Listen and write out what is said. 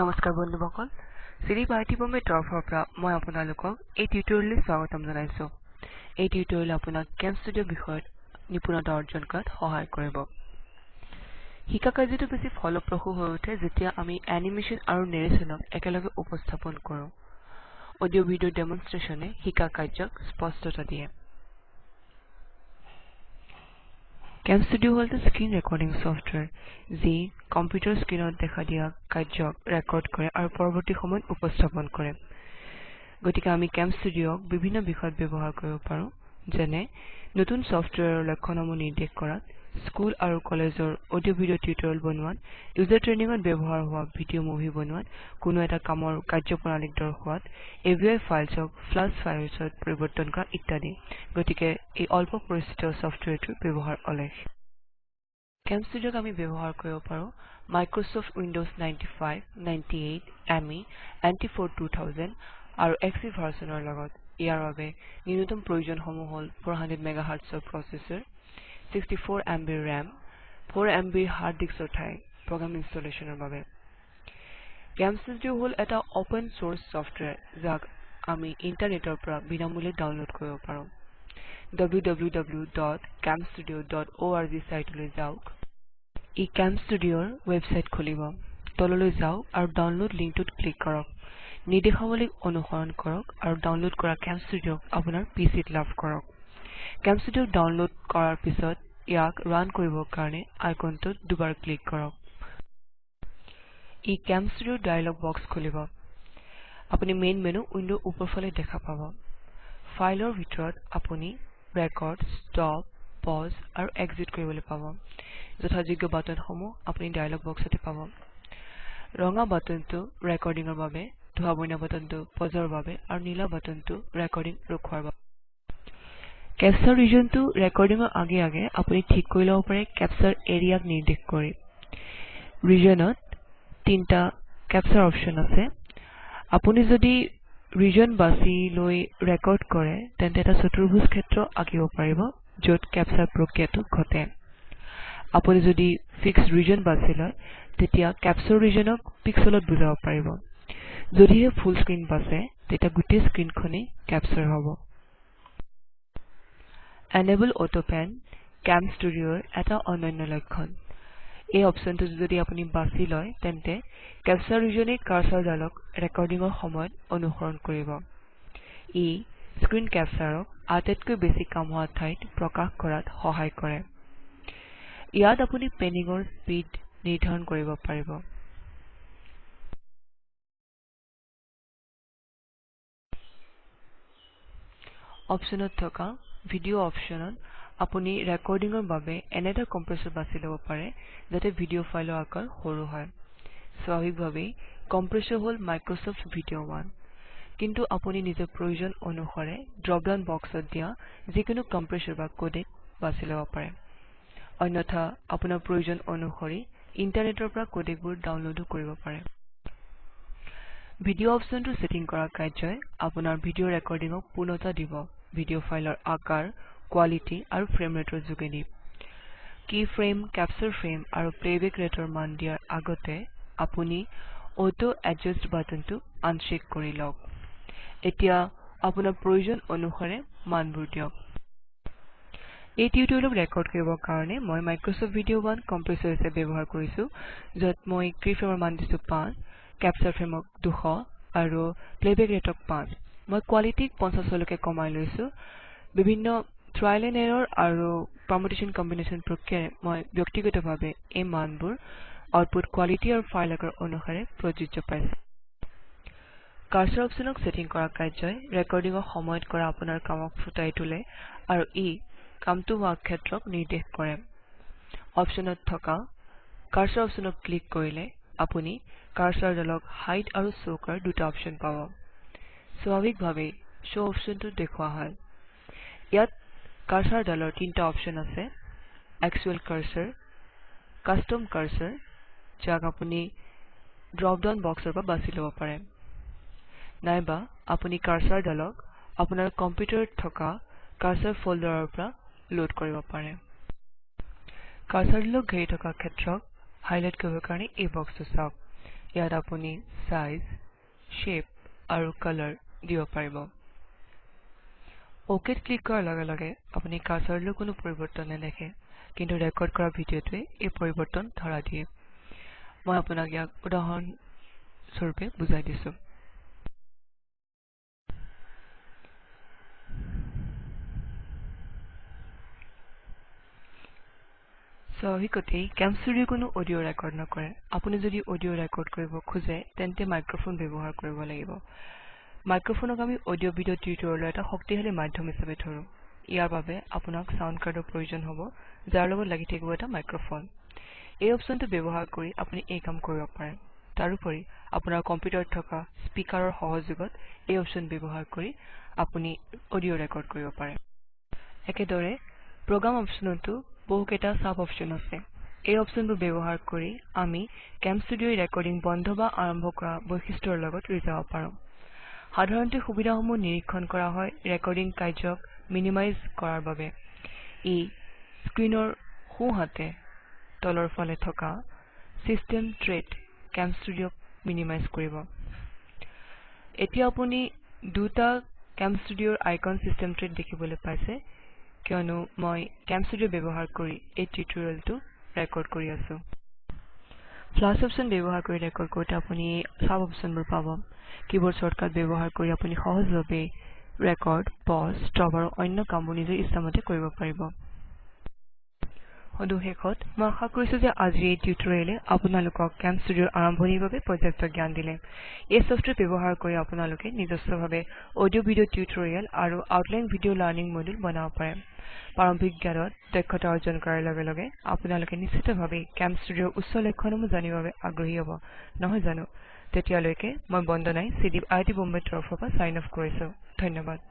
নমস্কাৰ বন্ধুসকল চিৰি পাৰ্থিৱমে তৰফৰ পৰা মই আপোনালোকক এই টিউটৰিয়েললৈ স্বাগতম জনাইছো। এই টিউটৰিয়েল আপোনাক কেম ষ্টুডিঅ বিষয়ত নিপুণতা অৰ্জন কৰাত সহায় কৰিব। শিকা কাৰ্যটো বেছি ফলপ্ৰসূ হৈ উঠে যেতিয়া আমি এনিমেশ্যন আৰু নেৰেশ্যনক একেলগে উপস্থাপন কৰোঁ। অডিঅ' ভিডিঅ' ডেমনষ্ট্ৰেশ্যনে শিকা কাৰ্যক স্পষ্টতা দিয়ে। কেম ষ্টুডিঅ হ'ল এটা স্ক্ৰীন ৰেকৰ্ডিং ছফ্টৱেৰ যি কম্পিউটাৰ স্ক্ৰীনত দেখা দিয়া কাৰ্যক ৰেকৰ্ড কৰে আৰু পৰৱৰ্তী সময়ত উপস্থাপন কৰে। গতিকে আমি কেম ষ্টুডিঅক বিভিন্ন বিষয়ত ব্যৱহাৰ কৰিব পাৰোঁ যেনে নতুন ছফ্টৱেৰৰ লক্ষণসমূহ নিৰ্দেশ কৰাত স্কুল আৰু কলেজৰ অডিঅ' ভিডিঅ' টিউটৰিয়েল বনোৱাত ইউজাৰ ট্ৰেইনিঙত ব্যৱহাৰ হোৱা ভিডিঅ' মুভি বনোৱাত কোনো এটা কামৰ কাৰ্যপ্ৰণালীক দৰ্শোৱাত এভিআই ফাইলছক ফ্লাছ ফাইলছত পৰিৱৰ্তন কৰা ইত্যাদি। গতিকে এই অল্প পৰিচিত ছফ্টৱেৰটোৰ ব্যৱহাৰ অলেখ। কেম ষ্টুডিঅক আমি ব্যৱহাৰ কৰিব পাৰোঁ মাইক্ৰছফ্ট উইণ্ডোজ 95, 98, ME, NT4 2000 আৰু XP ভাৰ্চনৰ লগত। ইয়াৰ বাবে ন্যূনতম প্ৰয়োজনসমূহ হ'ল 400 মেগাহাৰ্টছৰ প্ৰচেছৰ। 64 MBৰ RAM 4 MBৰ হাৰ্ড ডিস্কৰ ঠাই প্ৰগ্ৰাম ইনষ্টলেশ্যনৰ বাবে। ষ্টুডিঅ হ'ল এটা অপেন চ'ৰ্চ ছফ্টৱেৰ যাক আমি ইণ্টাৰনেটৰ পৰা বিনামূলীয়াকৈ ডাউনলোড কৰিব পাৰোঁ। www.camstudio.org চাইটলৈ যাওক। ই কেম ষ্টুডিঅৰ ৱেবছাইট খুলিব। তললৈ যাওক আৰু ডাউনলোড লিংকটোত ক্লিক কৰক। নিৰ্দেশাৱলী অনুসৰণ কৰক আৰু ডাউনলোড কৰা কেম ষ্টুডিঅক আপোনাৰ পিচিত লাভ কৰক। কেম ষ্টুডিঅক ডাউনলোড কৰাৰ পিছত ইয়াক ৰান কৰিবৰ কাৰণে আইকনটোত দুবাৰ ক্লিক কৰক। ই কেম ষ্টুডিঅৰ ডায়লগ বক্স খুলিব। আপুনি মেইন মেনু উইণ্ডৰ ওপৰফালে দেখা পাব। ফাইলৰ ভিতৰত আপুনি ৰেকৰ্ড ষ্টপ পজ আৰু এক্সিট কৰিবলৈ পাব। যথাযোগ্য বাটনসমূহ আপুনি ডায়লগ বক্সতে পাব। ৰঙা বাটনটো ৰেকৰ্ডিঙৰ বাবে ধোঁৱা বৰণীয়া বাটনটো পজৰ বাবে আৰু নীলা বাটনটো ৰেকৰ্ডিং ৰখোৱাৰ বাবে। কেপচাৰ ৰিজনটো ৰেকৰ্ডিঙৰ আগে আগে আপুনি ঠিক কৰি ল'ব পাৰে কেপচাৰ এৰিয়াক নিৰ্দেশ কৰি। ৰিজনত তিনিটা কেপচাৰ অপশ্যন আছে। আপুনি যদি ৰিজন বাছি লৈ ৰেকৰ্ড কৰে তেন্তে এটা চতুৰ্ভুজ ক্ষেত্ৰ আঁকিব পাৰিব য'ত কেপচাৰ প্ৰক্ৰিয়াটো ঘটে। আপুনি যদি ফিক্স ৰিজন বাছি লয় তেতিয়া কেপচাৰ ৰিজনক পিক্সেলত বুজাব পাৰিব। যদিহে ফুল স্ক্ৰীন বাছে তেতিয়া গোটেই স্ক্ৰীনখনেই কেপচাৰ হ'ব। এনেবল অটোপেন কেম ষ্টুডিঅৰ এটা অনন্য লক্ষণ। এই অপশ্যনটো যদি আপুনি বাছি লয় তেন্তে কেপচাৰ ৰিজনে কাৰ্চৰডালক ৰেকৰ্ডিঙৰ সময়ত অনুসৰণ কৰিব। ই স্ক্ৰীন কেপচাৰক আটাইতকৈ বেছি কাম হোৱা ঠাইত প্ৰকাশ কৰাত সহায় কৰে। ইয়াত আপুনি পেনিঙৰ স্পীড নিৰ্ধাৰণ কৰিব পাৰিব। অপশ্যনত থকা ভিডিঅ অপশ্যনত আপুনি ৰেকৰ্ডিঙৰ বাবে এনে এটা কম্প্ৰেছৰ বাছি ল'ব পাৰে যাতে ভিডিঅ ফাইলৰ আকাৰ সৰু হয়। স্বাভাৱিকভাৱেই কম্প্ৰেছৰ হ'ল মাইক্ৰছফ্ট ভিডিঅ 1 কিন্তু আপুনি নিজৰ প্ৰয়োজন অনুসাৰে ড্ৰপ ডাউন বক্সত দিয়া যিকোনো কম্প্ৰেছৰ বা কোডেক বাছি ল'ব পাৰে। অন্যথা আপোনাৰ প্ৰয়োজন অনুসৰি ইণ্টাৰনেটৰ পৰা কোডেকবোৰ ডাউনলোডো কৰিব পাৰে। ভিডিঅ অপশ্যনটো ছেটিং কৰা কাৰ্যই আপোনাৰ ভিডিঅ ৰেকৰ্ডিঙক পূৰ্ণতা দিব। ভিডিঅ ফাইলৰ আকাৰ কোৱালিটি আৰু ফ্ৰেম ৰেটৰ যোগেদি। কি ফ্ৰেম কেপচাৰ ফ্ৰেম আৰু প্লেবেক ৰেটৰ মান দিয়াৰ আগতে আপুনি অটো এডজাষ্ট বাটনটো আনচেক কৰি লওক। এতিয়া আপোনাৰ প্ৰয়োজন অনুসাৰে মানবোৰ দিয়ক। এই টিউটৰিয়েলক ৰেকৰ্ড কৰিবৰ কাৰণে মই মাইক্ৰছফ্ট ভিডিঅ 1 কম্প্ৰেছৰ হিচাপে ব্যৱহাৰ কৰিছো য'ত মই কি ফ্ৰেমৰ মান দিছো 5 কেপচাৰ ফ্ৰেমক 200 আৰু প্লেবেক ৰেটক 5 মই কোৱালিটিক 50 লৈকে কমাই লৈছো। বিভিন্ন ট্ৰায়েল এণ্ড এৰৰ আৰু পাৰমুটেশ্যন কম্বিনেশ্যন প্ৰক্ৰিয়াৰে মই ব্যক্তিগতভাৱে এই মানবোৰ আউটপুট কোৱালিটি আৰু ফাইল আকাৰ অনুসাৰে প্ৰযোজ্য পাইছো। কাৰ্চৰ অপশ্যনক ছেটিং কৰা কাৰ্যই ৰেকৰ্ডিঙৰ সময়ত কৰা আপোনাৰ কামক ফুটাই তোলে আৰু ই কামটো হোৱা ক্ষেত্ৰক নিৰ্দেশ কৰে। অপশ্যনত থকা কাৰ্চৰ অপশ্যনক ক্লিক কৰিলে আপুনি কাৰ্চৰডালক হাইড আৰু কৰাৰ দুটা অপশ্যন পাব। স্বাভাৱিকভাৱেই শ্ব অপশ্যনটো দেখুওৱা হয়। ইয়াত কাৰ্চৰডালৰ তিনিটা অপশ্যন আছে একচুৱেল কাৰ্চৰ কাষ্টম কাৰ্চৰ যাক আপুনি ড্ৰপ ডাউন বক্সৰ পৰা বাছি ল'ব পাৰে। নাইবা আপুনি কাৰ্চৰডালক আপোনাৰ কম্পিউটাৰত থকা কাৰ্চৰ ফল্ডাৰৰ পৰা লোড কৰিব পাৰে। কাৰ্চৰডালক ঘেৰি থকা ক্ষেত্ৰক হাইলাইট কৰিবৰ কাৰণে এই বক্সটো চাওক। ইয়াত আপুনি সাইজ শেপ আৰু কালাৰ দিব পাৰিব। অকেত ক্লিক কৰাৰ লগে লগে আপুনি কাৰ্চৰলৈ কোনো পৰিৱৰ্তন নেদেখে কিন্তু ৰেকৰ্ড কৰা ভিডিঅ'টোৱে এই পৰিৱৰ্তন ধৰা দিয়ে। মই আপোনাক ইয়াক উদাহৰণ স্বৰূপে বুজাই দিছো। স্বাভাৱিকতেই কেমষ্টুডিঅ কোনো অডিঅ' ৰেকৰ্ড নকৰে। আপুনি যদি অডিঅ' ৰেকৰ্ড কৰিব খোজে তেন্তে মাইক্ৰফোন ব্যৱহাৰ কৰিব লাগিব। মাইক্ৰফোনক আমি অডিঅ' ভিডিঅ' টিউটৰিয়েলৰ এটা শক্তিশালী মাধ্যম হিচাপে ধৰো। ইয়াৰ বাবে আপোনাক চাউণ্ড কাৰ্ডৰ প্ৰয়োজন হ'ব যাৰ লগত লাগি থাকিব এটা মাইক্ৰফোন। এই অপশ্যনটো ব্যৱহাৰ কৰি আপুনি এই কাম কৰিব পাৰে। তাৰোপৰি আপোনাৰ কম্পিউটাৰত থকা স্পীকাৰৰ সহযোগত এই অপশ্যন ব্যৱহাৰ কৰি আপুনি অডিঅ' ৰেকৰ্ড কৰিব পাৰে। একেদৰে প্ৰগ্ৰাম অপশ্যনতো বহুকেইটা চাব অপশ্যন আছে। এই অপশ্যনবোৰ ব্যৱহাৰ কৰি আমি কেমষ্টুডিঅ ৰেকৰ্ডিং বন্ধ বা আৰম্ভ কৰা বৈশিষ্ট্যৰ লগত ৰিজাব পাৰোঁ। সাধাৰণতে সুবিধাসমূহ নিৰীক্ষণ কৰা হয় ৰেকৰ্ডিং কাৰ্যক মিনিমাইজ কৰাৰ বাবে। ই স্ক্ৰীনৰ সোঁহাতে তলৰ ফালে থকা চিষ্টেম ট্ৰেত কেমষ্টুডিঅক মিনিমাইজ কৰিব। এতিয়া আপুনি দুটা কেমষ্টুডিঅৰ আইকন চিষ্টেম ট্ৰেত দেখিবলৈ পাইছে কিয়নো মই কেমষ্টুডিঅ ব্যৱহাৰ কৰি এই টিউটৰিয়েলটো ৰেকৰ্ড কৰি আছো। ফ্লাছ অপশ্যন ব্যৱহাৰ কৰি ৰেকৰ্ড কৰোঁতে আপুনি চাব অপশ্যনবোৰ পাব। কিবৰ্ড শ্বৰ্টকাট ব্যৱহাৰ কৰি আপুনি সহজভাৱে ৰেকৰ্ড পজ ষ্টপ আৰু অন্য কামবোৰ নিজৰ ইচ্ছামতে কৰিব পাৰিব। সদু শেষত মই আশা কৰিছো যে আজিৰ এই টিউটৰিয়েলে আপোনালোকক কেমষ্টুডিঅৰ আৰম্ভণিৰ বাবে পৰ্যাপ্ত জ্ঞান দিলে। এই ছফ্টৱেৰ ব্যৱহাৰ কৰি আপোনালোকে নিজস্বভাৱে অডিঅ' ভিডিঅ' টিউটৰিয়েল আৰু আউটলাইন ভিডিঅ' লাৰ্ণিং মডিউল বনাব পাৰে। প্ৰাৰম্ভিক জ্ঞানত দক্ষতা অৰ্জন কৰাৰ লগে লগে আপোনালোকে নিশ্চিতভাৱে কেমষ্টুডিঅৰ উচ্চ লক্ষণসমূহ জানিবৰ বাবে আগ্ৰহী হ'ব। নহয় জানো? তেতিয়ালৈকে মই বন্দনাই চিডিপ আই আই টি বম্বেৰ তৰফৰ পৰা চাইন অফ কৰিছো। ধন্যবাদ।